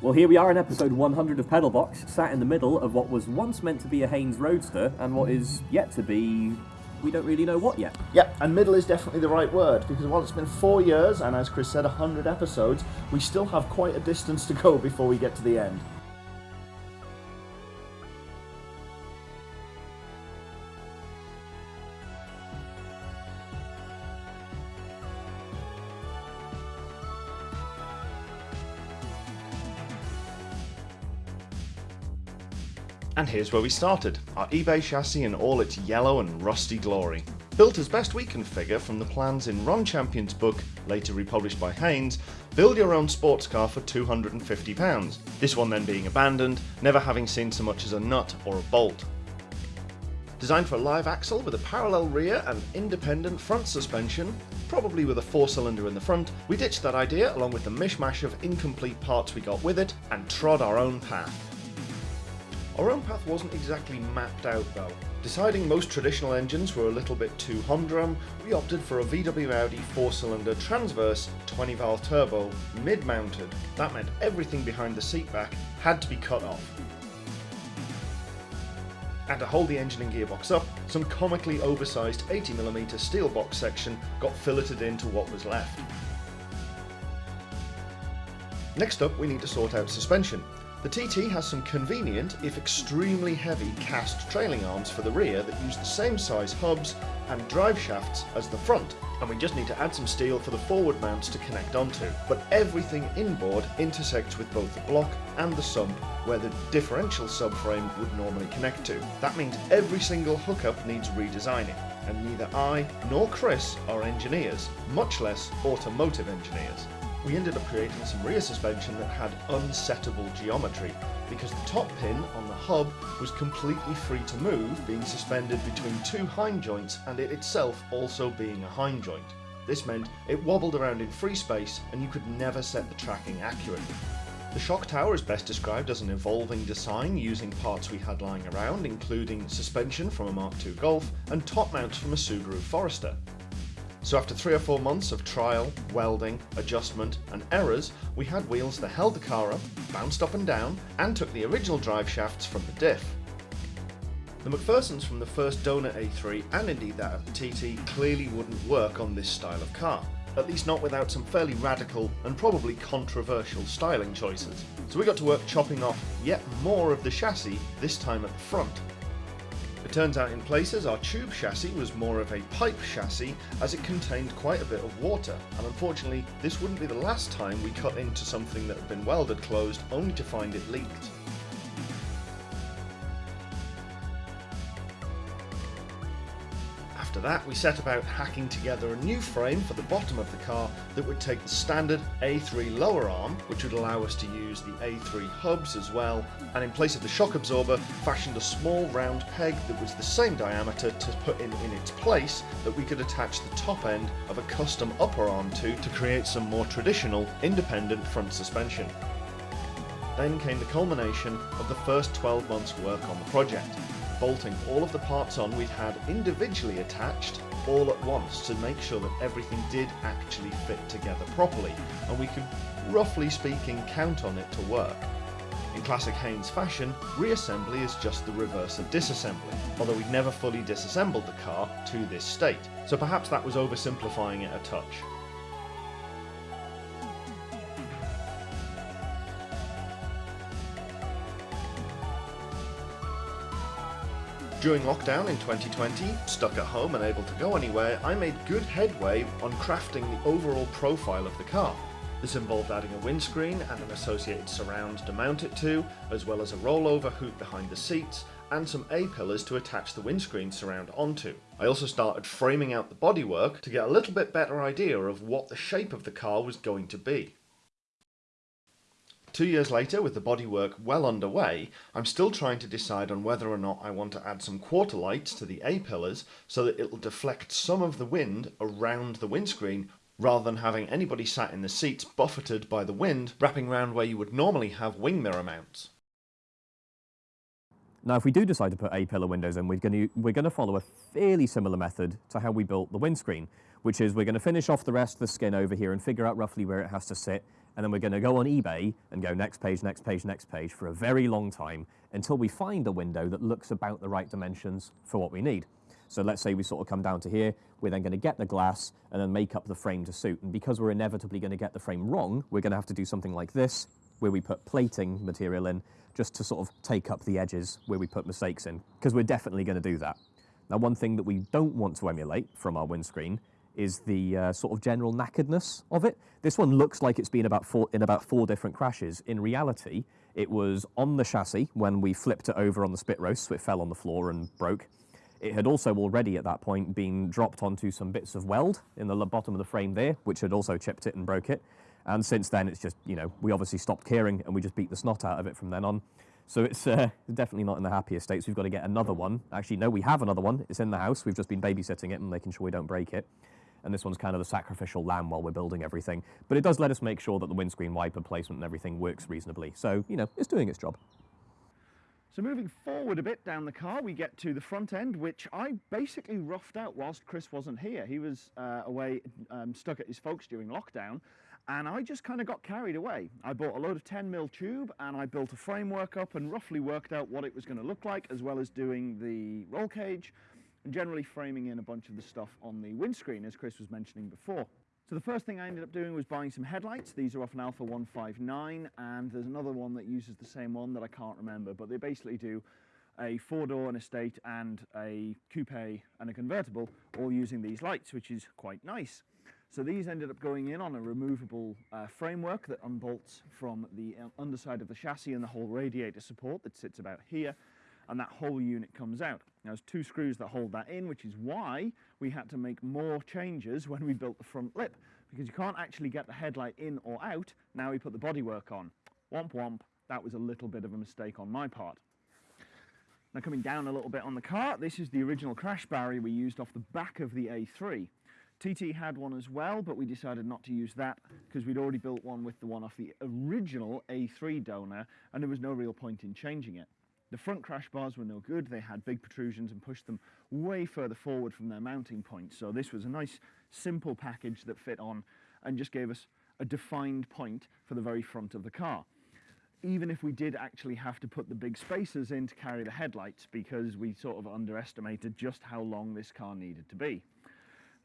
Well, here we are in episode 100 of Pedalbox, sat in the middle of what was once meant to be a Haynes Roadster and what is yet to be. We don't really know what yet. Yep, and middle is definitely the right word because while it's been four years and as Chris said, 100 episodes, we still have quite a distance to go before we get to the end. And here's where we started, our eBay chassis in all its yellow and rusty glory. Built as best we can figure from the plans in Ron Champion's book, later republished by Haynes, Build Your Own Sports Car for £250, this one then being abandoned, never having seen so much as a nut or a bolt. Designed for a live axle with a parallel rear and independent front suspension, probably with a four cylinder in the front, we ditched that idea along with the mishmash of incomplete parts we got with it and trod our own path. Our own path wasn't exactly mapped out though. Deciding most traditional engines were a little bit too humdrum, we opted for a VW Audi 4-cylinder transverse 20-valve turbo, mid-mounted. That meant everything behind the seat back had to be cut off. And to hold the engine and gearbox up, some comically oversized 80mm steel box section got filleted into what was left. Next up we need to sort out suspension. The TT has some convenient, if extremely heavy, cast trailing arms for the rear that use the same size hubs and drive shafts as the front, and we just need to add some steel for the forward mounts to connect onto. But everything inboard intersects with both the block and the sump, where the differential subframe would normally connect to. That means every single hookup needs redesigning, and neither I nor Chris are engineers, much less automotive engineers we ended up creating some rear suspension that had unsettable geometry because the top pin on the hub was completely free to move, being suspended between two Heim joints and it itself also being a Heim joint. This meant it wobbled around in free space and you could never set the tracking accurately. The shock tower is best described as an evolving design using parts we had lying around including suspension from a Mark II Golf and top mounts from a Subaru Forester. So after three or four months of trial, welding, adjustment and errors, we had wheels that held the car up, bounced up and down, and took the original drive shafts from the diff. The MacPhersons from the first Donut A3 and indeed that of the TT clearly wouldn't work on this style of car, at least not without some fairly radical and probably controversial styling choices. So we got to work chopping off yet more of the chassis, this time at the front, it turns out in places our tube chassis was more of a pipe chassis as it contained quite a bit of water and unfortunately this wouldn't be the last time we cut into something that had been welded closed only to find it leaked. After that, we set about hacking together a new frame for the bottom of the car that would take the standard A3 lower arm, which would allow us to use the A3 hubs as well, and in place of the shock absorber, fashioned a small round peg that was the same diameter to put in in its place that we could attach the top end of a custom upper arm to to create some more traditional independent front suspension. Then came the culmination of the first 12 months work on the project, bolting all of the parts on we'd had individually attached all at once to make sure that everything did actually fit together properly and we could, roughly speaking, count on it to work. In classic Haynes fashion, reassembly is just the reverse of disassembly, although we'd never fully disassembled the car to this state, so perhaps that was oversimplifying it a touch. During lockdown in 2020, stuck at home and able to go anywhere, I made good headway on crafting the overall profile of the car. This involved adding a windscreen and an associated surround to mount it to, as well as a rollover hoop behind the seats, and some A-pillars to attach the windscreen surround onto. I also started framing out the bodywork to get a little bit better idea of what the shape of the car was going to be. Two years later, with the bodywork well underway, I'm still trying to decide on whether or not I want to add some quarter lights to the A-pillars so that it'll deflect some of the wind around the windscreen rather than having anybody sat in the seats buffeted by the wind wrapping around where you would normally have wing mirror mounts. Now, if we do decide to put A-pillar windows in, we're going, to, we're going to follow a fairly similar method to how we built the windscreen, which is we're going to finish off the rest of the skin over here and figure out roughly where it has to sit, and then we're going to go on eBay and go next page, next page, next page for a very long time until we find a window that looks about the right dimensions for what we need. So let's say we sort of come down to here, we're then going to get the glass and then make up the frame to suit. And because we're inevitably going to get the frame wrong, we're going to have to do something like this, where we put plating material in just to sort of take up the edges where we put mistakes in, because we're definitely going to do that. Now, one thing that we don't want to emulate from our windscreen is the uh, sort of general knackeredness of it. This one looks like it's been about four, in about four different crashes. In reality, it was on the chassis when we flipped it over on the spit roast, so it fell on the floor and broke. It had also already at that point been dropped onto some bits of weld in the bottom of the frame there, which had also chipped it and broke it. And since then, it's just, you know, we obviously stopped caring and we just beat the snot out of it from then on. So it's uh, definitely not in the happiest states. We've got to get another one. Actually, no, we have another one. It's in the house. We've just been babysitting it and making sure we don't break it. And this one's kind of the sacrificial lamb while we're building everything. But it does let us make sure that the windscreen wiper placement and everything works reasonably. So, you know, it's doing its job. So moving forward a bit down the car, we get to the front end, which I basically roughed out whilst Chris wasn't here. He was uh, away, um, stuck at his folks during lockdown, and I just kind of got carried away. I bought a load of 10 mil tube, and I built a framework up and roughly worked out what it was going to look like, as well as doing the roll cage, and generally framing in a bunch of the stuff on the windscreen, as Chris was mentioning before. So the first thing I ended up doing was buying some headlights. These are off an Alfa 159 and there's another one that uses the same one that I can't remember, but they basically do a four-door, an estate and a coupe and a convertible all using these lights, which is quite nice. So these ended up going in on a removable uh, framework that unbolts from the uh, underside of the chassis and the whole radiator support that sits about here and that whole unit comes out. Now there's two screws that hold that in, which is why we had to make more changes when we built the front lip, because you can't actually get the headlight in or out, now we put the bodywork on. Womp womp, that was a little bit of a mistake on my part. Now coming down a little bit on the car, this is the original crash barrier we used off the back of the A3. TT had one as well, but we decided not to use that because we'd already built one with the one off the original A3 donor and there was no real point in changing it. The front crash bars were no good. They had big protrusions and pushed them way further forward from their mounting point. So this was a nice, simple package that fit on and just gave us a defined point for the very front of the car. Even if we did actually have to put the big spacers in to carry the headlights because we sort of underestimated just how long this car needed to be.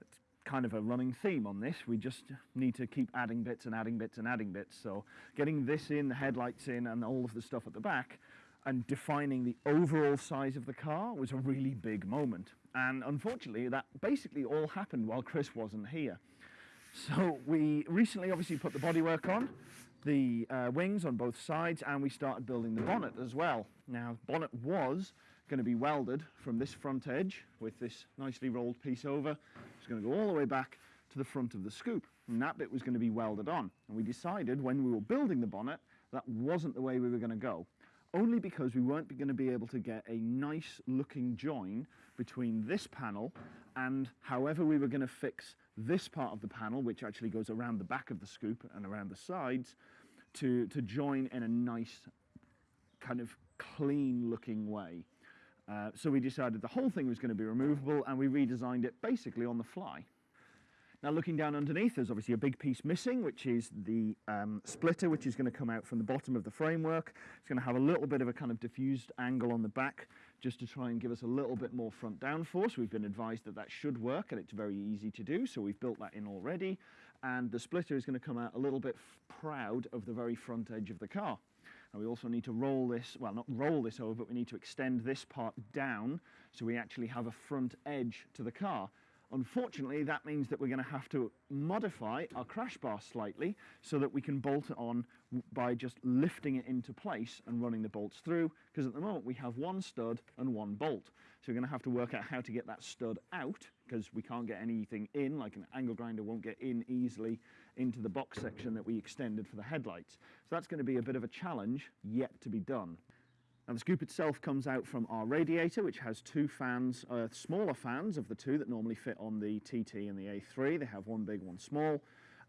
It's kind of a running theme on this. We just need to keep adding bits and adding bits and adding bits. So getting this in, the headlights in and all of the stuff at the back and defining the overall size of the car was a really big moment. And unfortunately, that basically all happened while Chris wasn't here. So we recently obviously put the bodywork on, the uh, wings on both sides, and we started building the bonnet as well. Now, bonnet was going to be welded from this front edge with this nicely rolled piece over. It's going to go all the way back to the front of the scoop, and that bit was going to be welded on. And we decided when we were building the bonnet, that wasn't the way we were going to go only because we weren't going to be able to get a nice looking join between this panel and however we were going to fix this part of the panel, which actually goes around the back of the scoop and around the sides, to, to join in a nice kind of clean looking way. Uh, so we decided the whole thing was going to be removable and we redesigned it basically on the fly. Now looking down underneath, there's obviously a big piece missing, which is the um, splitter, which is going to come out from the bottom of the framework. It's going to have a little bit of a kind of diffused angle on the back, just to try and give us a little bit more front downforce. We've been advised that that should work, and it's very easy to do, so we've built that in already. And the splitter is going to come out a little bit proud of the very front edge of the car. And we also need to roll this, well, not roll this over, but we need to extend this part down so we actually have a front edge to the car. Unfortunately, that means that we're going to have to modify our crash bar slightly so that we can bolt it on by just lifting it into place and running the bolts through, because at the moment we have one stud and one bolt. So we're going to have to work out how to get that stud out, because we can't get anything in, like an angle grinder won't get in easily into the box section that we extended for the headlights. So that's going to be a bit of a challenge yet to be done. Now the scoop itself comes out from our radiator, which has two fans, uh, smaller fans of the two that normally fit on the TT and the A3. They have one big, one small,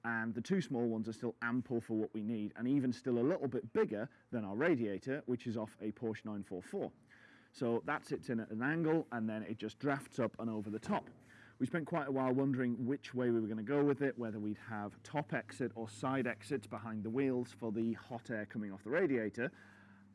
and the two small ones are still ample for what we need, and even still a little bit bigger than our radiator, which is off a Porsche 944. So that sits in at an angle, and then it just drafts up and over the top. we spent quite a while wondering which way we were going to go with it, whether we'd have top exit or side exits behind the wheels for the hot air coming off the radiator.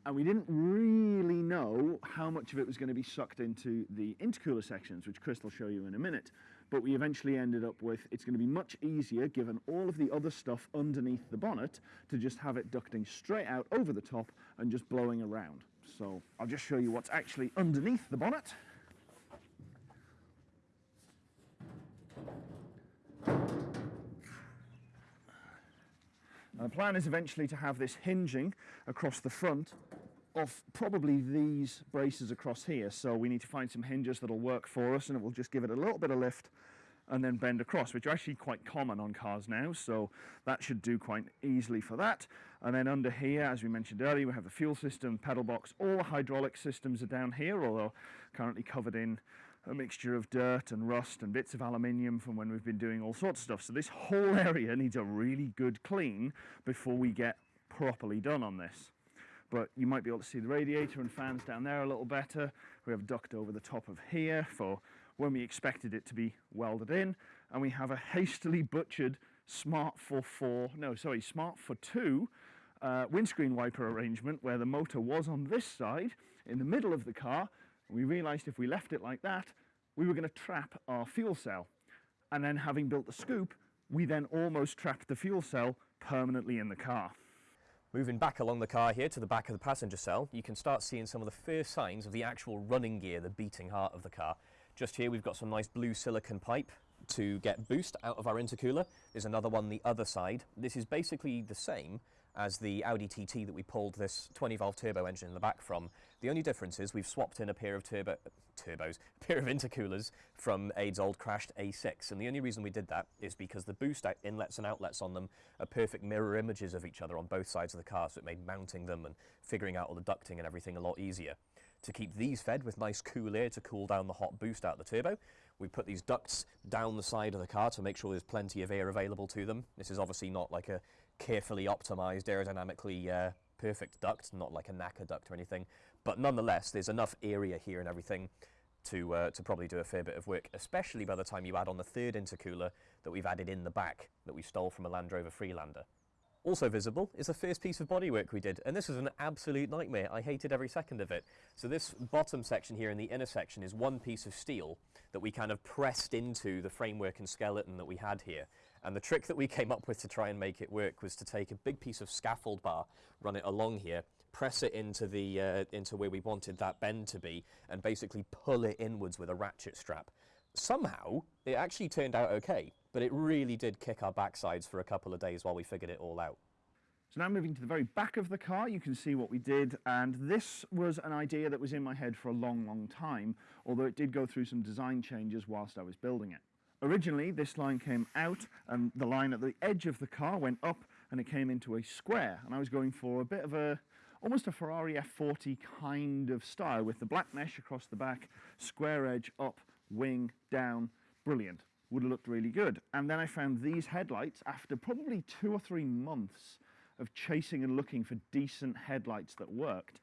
And we didn't really know how much of it was going to be sucked into the intercooler sections, which Chris will show you in a minute. But we eventually ended up with it's going to be much easier, given all of the other stuff underneath the bonnet, to just have it ducting straight out over the top and just blowing around. So I'll just show you what's actually underneath the bonnet. The plan is eventually to have this hinging across the front of probably these braces across here. So we need to find some hinges that'll work for us and it will just give it a little bit of lift and then bend across, which are actually quite common on cars now. So that should do quite easily for that. And then under here, as we mentioned earlier, we have the fuel system, pedal box, all the hydraulic systems are down here, although currently covered in a mixture of dirt and rust and bits of aluminium from when we've been doing all sorts of stuff. So this whole area needs a really good clean before we get properly done on this. But you might be able to see the radiator and fans down there a little better. We have duct over the top of here for when we expected it to be welded in. And we have a hastily butchered Smart ForFour, no, sorry, Smart ForTwo uh, windscreen wiper arrangement where the motor was on this side in the middle of the car we realised if we left it like that, we were going to trap our fuel cell. And then having built the scoop, we then almost trapped the fuel cell permanently in the car. Moving back along the car here to the back of the passenger cell, you can start seeing some of the first signs of the actual running gear, the beating heart of the car. Just here we've got some nice blue silicon pipe to get boost out of our intercooler. There's another one the other side. This is basically the same, as the Audi TT that we pulled this 20 valve turbo engine in the back from. The only difference is we've swapped in a pair of turbo, turbos, a pair of intercoolers from Ade's old crashed A6. And the only reason we did that is because the boost inlets and outlets on them are perfect mirror images of each other on both sides of the car. So it made mounting them and figuring out all the ducting and everything a lot easier. To keep these fed with nice cool air to cool down the hot boost out of the turbo, we put these ducts down the side of the car to make sure there's plenty of air available to them. This is obviously not like a carefully optimized, aerodynamically uh, perfect duct, not like a NACA duct or anything. But nonetheless, there's enough area here and everything to, uh, to probably do a fair bit of work, especially by the time you add on the third intercooler that we've added in the back that we stole from a Land Rover Freelander. Also visible is the first piece of bodywork we did, and this was an absolute nightmare. I hated every second of it. So this bottom section here in the inner section is one piece of steel that we kind of pressed into the framework and skeleton that we had here. And the trick that we came up with to try and make it work was to take a big piece of scaffold bar, run it along here, press it into the uh, into where we wanted that bend to be, and basically pull it inwards with a ratchet strap. Somehow, it actually turned out okay, but it really did kick our backsides for a couple of days while we figured it all out. So now moving to the very back of the car, you can see what we did, and this was an idea that was in my head for a long, long time, although it did go through some design changes whilst I was building it. Originally, this line came out and the line at the edge of the car went up and it came into a square. And I was going for a bit of a, almost a Ferrari F40 kind of style with the black mesh across the back, square edge up, wing down, brilliant. Would have looked really good. And then I found these headlights after probably two or three months of chasing and looking for decent headlights that worked.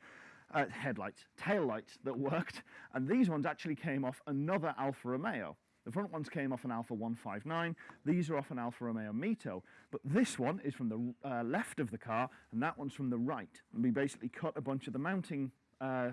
Uh, headlights, tail lights that worked, and these ones actually came off another Alfa Romeo. The front ones came off an Alfa 159. These are off an Alfa Romeo Mito. But this one is from the uh, left of the car, and that one's from the right. And we basically cut a bunch of the mounting uh,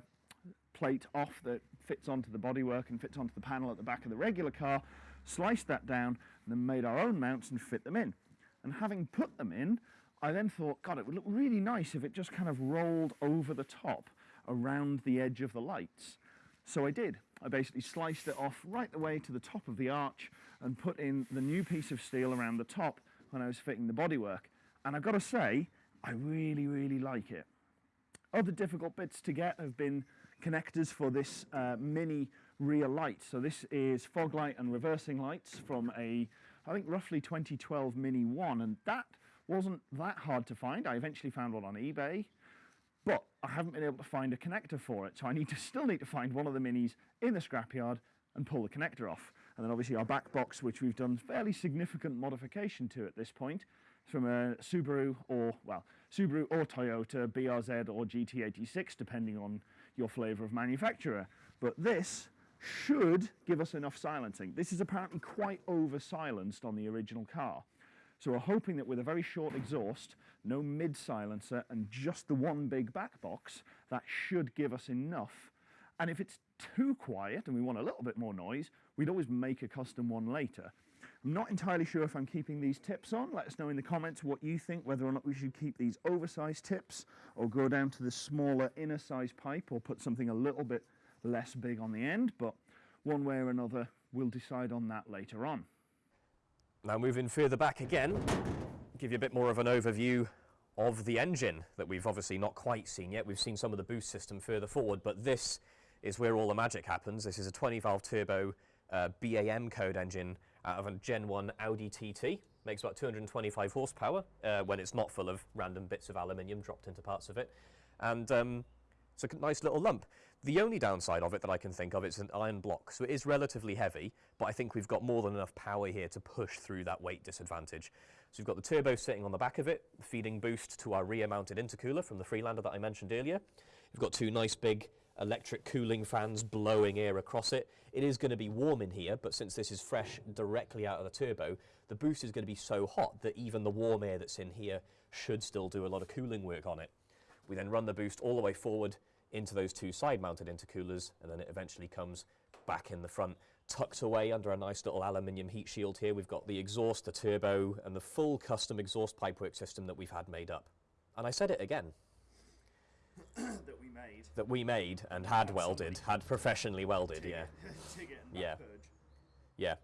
plate off that fits onto the bodywork and fits onto the panel at the back of the regular car, sliced that down, and then made our own mounts and fit them in. And having put them in, I then thought, God, it would look really nice if it just kind of rolled over the top around the edge of the lights. So I did. I basically sliced it off right the way to the top of the arch and put in the new piece of steel around the top when I was fitting the bodywork. And I've got to say, I really, really like it. Other difficult bits to get have been connectors for this uh, mini rear light. So this is fog light and reversing lights from a, I think roughly 2012 Mini 1. And that wasn't that hard to find. I eventually found one on eBay but I haven't been able to find a connector for it. So I need to still need to find one of the minis in the scrapyard and pull the connector off. And then obviously our back box, which we've done fairly significant modification to at this point, from a Subaru or, well, Subaru or Toyota, BRZ or GT86, depending on your flavor of manufacturer. But this should give us enough silencing. This is apparently quite over silenced on the original car. So we're hoping that with a very short exhaust, no mid silencer and just the one big back box, that should give us enough. And if it's too quiet and we want a little bit more noise, we'd always make a custom one later. I'm not entirely sure if I'm keeping these tips on. Let us know in the comments what you think, whether or not we should keep these oversized tips or go down to the smaller inner size pipe or put something a little bit less big on the end. But one way or another, we'll decide on that later on. Now moving further back again, give you a bit more of an overview of the engine that we've obviously not quite seen yet. We've seen some of the boost system further forward, but this is where all the magic happens. This is a 20 valve turbo uh, BAM code engine out of a Gen 1 Audi TT. Makes about 225 horsepower uh, when it's not full of random bits of aluminium dropped into parts of it. And um, it's a nice little lump. The only downside of it that I can think of is an iron block, so it is relatively heavy, but I think we've got more than enough power here to push through that weight disadvantage. So we've got the turbo sitting on the back of it, feeding boost to our rear-mounted intercooler from the Freelander that I mentioned earlier. We've got two nice big electric cooling fans blowing air across it. It is going to be warm in here, but since this is fresh directly out of the turbo, the boost is going to be so hot that even the warm air that's in here should still do a lot of cooling work on it. We then run the boost all the way forward into those two side-mounted intercoolers, and then it eventually comes back in the front, tucked away under a nice little aluminium heat shield here. We've got the exhaust, the turbo, and the full custom exhaust pipework system that we've had made up. And I said it again, that we made. that we made and had welded, had professionally welded, yeah. Yeah. Yeah.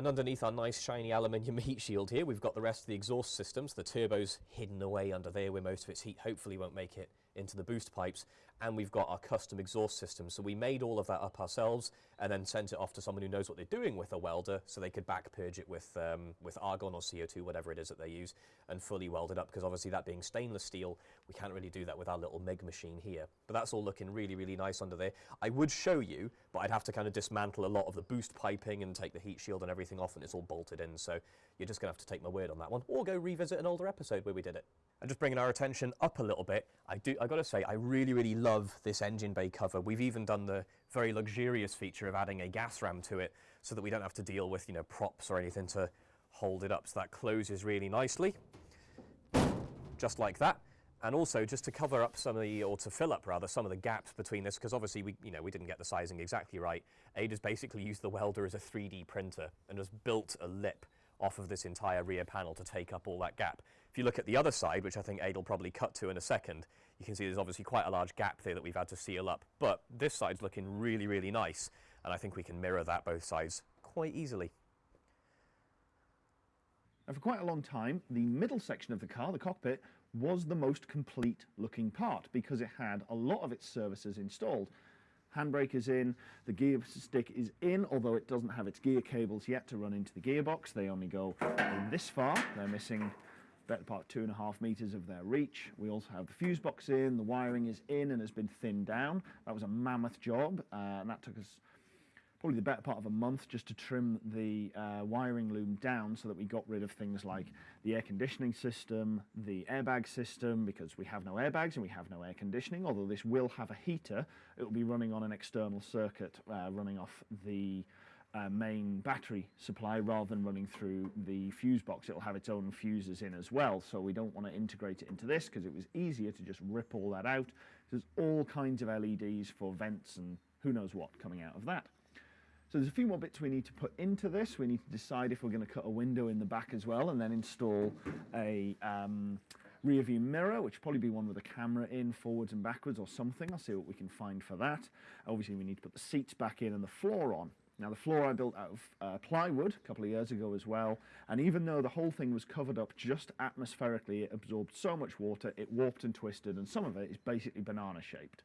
And underneath our nice shiny aluminium heat shield here, we've got the rest of the exhaust systems. The turbo's hidden away under there where most of its heat hopefully won't make it into the boost pipes. And we've got our custom exhaust system. So we made all of that up ourselves and then sent it off to someone who knows what they're doing with a welder so they could back purge it with, um, with argon or CO2, whatever it is that they use, and fully weld it up. Because obviously that being stainless steel, we can't really do that with our little MIG machine here. But that's all looking really, really nice under there. I would show you, but I'd have to kind of dismantle a lot of the boost piping and take the heat shield and everything off and it's all bolted in. So you're just going to have to take my word on that one or go revisit an older episode where we did it. And just bringing our attention up a little bit, I do, I gotta say, I really, really love this engine bay cover. We've even done the very luxurious feature of adding a gas ram to it so that we don't have to deal with, you know, props or anything to hold it up. So that closes really nicely, just like that. And also just to cover up some of the, or to fill up rather, some of the gaps between this, because obviously we, you know, we didn't get the sizing exactly right. Ade's basically used the welder as a 3D printer and has built a lip off of this entire rear panel to take up all that gap. If you look at the other side, which I think Ade will probably cut to in a second, you can see there's obviously quite a large gap there that we've had to seal up. But this side's looking really, really nice, and I think we can mirror that both sides quite easily. And for quite a long time, the middle section of the car, the cockpit, was the most complete looking part because it had a lot of its services installed. Handbrake is in, the gear stick is in, although it doesn't have its gear cables yet to run into the gearbox. They only go this far. They're missing better part two and a half meters of their reach. We also have the fuse box in, the wiring is in and has been thinned down. That was a mammoth job, uh, and that took us probably the better part of a month just to trim the uh, wiring loom down so that we got rid of things like the air conditioning system, the airbag system, because we have no airbags and we have no air conditioning, although this will have a heater, it will be running on an external circuit uh, running off the uh, main battery supply rather than running through the fuse box. It'll have its own fuses in as well, so we don't want to integrate it into this because it was easier to just rip all that out. There's all kinds of LEDs for vents and who knows what coming out of that. So there's a few more bits we need to put into this. We need to decide if we're going to cut a window in the back as well and then install a um, rear view mirror, which probably be one with a camera in forwards and backwards or something. I'll see what we can find for that. Obviously we need to put the seats back in and the floor on. Now the floor I built out of uh, plywood a couple of years ago as well, and even though the whole thing was covered up just atmospherically, it absorbed so much water, it warped and twisted, and some of it is basically banana shaped.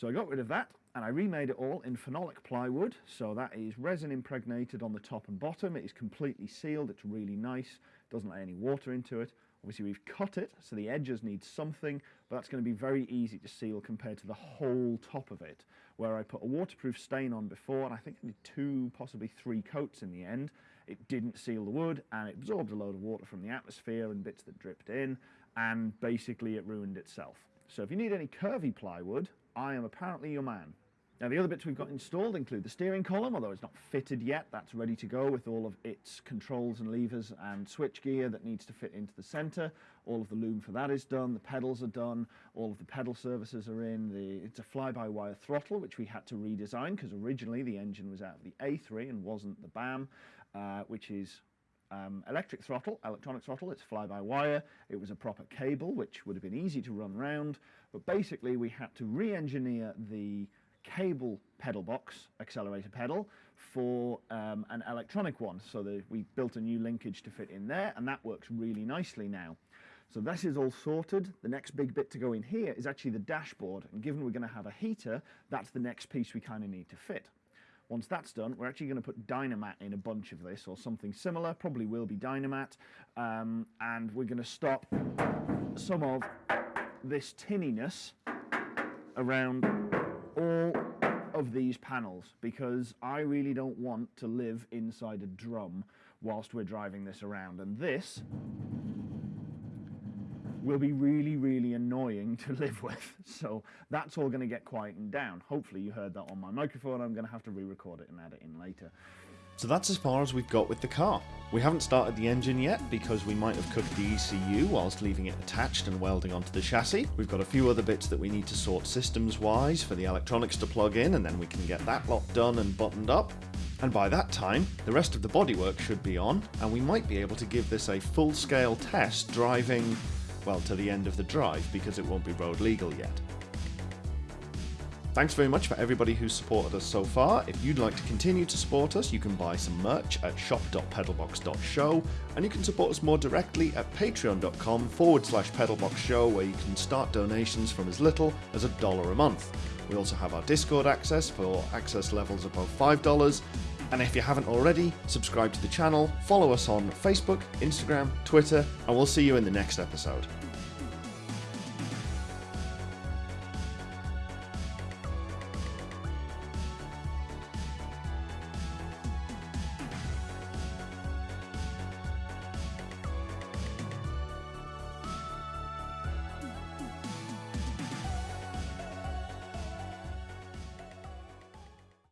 So I got rid of that, and I remade it all in phenolic plywood, so that is resin impregnated on the top and bottom, it is completely sealed, it's really nice, doesn't let any water into it. Obviously we've cut it, so the edges need something, but that's going to be very easy to seal compared to the whole top of it, where I put a waterproof stain on before, and I think I did two, possibly three coats in the end. It didn't seal the wood, and it absorbed a load of water from the atmosphere and bits that dripped in, and basically it ruined itself. So if you need any curvy plywood, I am apparently your man. Now the other bits we've got installed include the steering column, although it's not fitted yet. That's ready to go with all of its controls and levers and switch gear that needs to fit into the centre. All of the loom for that is done. The pedals are done. All of the pedal services are in. The, it's a fly-by-wire throttle, which we had to redesign because originally the engine was out of the A3 and wasn't the BAM, uh, which is um, electric throttle, electronic throttle, it's fly-by-wire. It was a proper cable, which would have been easy to run round. But basically, we had to re-engineer the cable pedal box, accelerator pedal, for um, an electronic one. So the, we built a new linkage to fit in there, and that works really nicely now. So this is all sorted. The next big bit to go in here is actually the dashboard. And given we're going to have a heater, that's the next piece we kind of need to fit. Once that's done, we're actually going to put Dynamat in a bunch of this or something similar, probably will be Dynamat, um, and we're going to stop some of this tinniness around all of these panels because I really don't want to live inside a drum whilst we're driving this around. And this will be really, really annoying to live with. So that's all going to get quietened down. Hopefully you heard that on my microphone. I'm going to have to re-record it and add it in later. So that's as far as we've got with the car. We haven't started the engine yet because we might have cooked the ECU whilst leaving it attached and welding onto the chassis. We've got a few other bits that we need to sort systems wise for the electronics to plug in and then we can get that lot done and buttoned up. And by that time, the rest of the bodywork should be on and we might be able to give this a full scale test driving, well, to the end of the drive because it won't be road legal yet. Thanks very much for everybody who's supported us so far. If you'd like to continue to support us, you can buy some merch at shop.pedalbox.show and you can support us more directly at patreon.com forward slash pedalboxshow where you can start donations from as little as a dollar a month. We also have our Discord access for access levels above $5 and if you haven't already, subscribe to the channel, follow us on Facebook, Instagram, Twitter, and we'll see you in the next episode.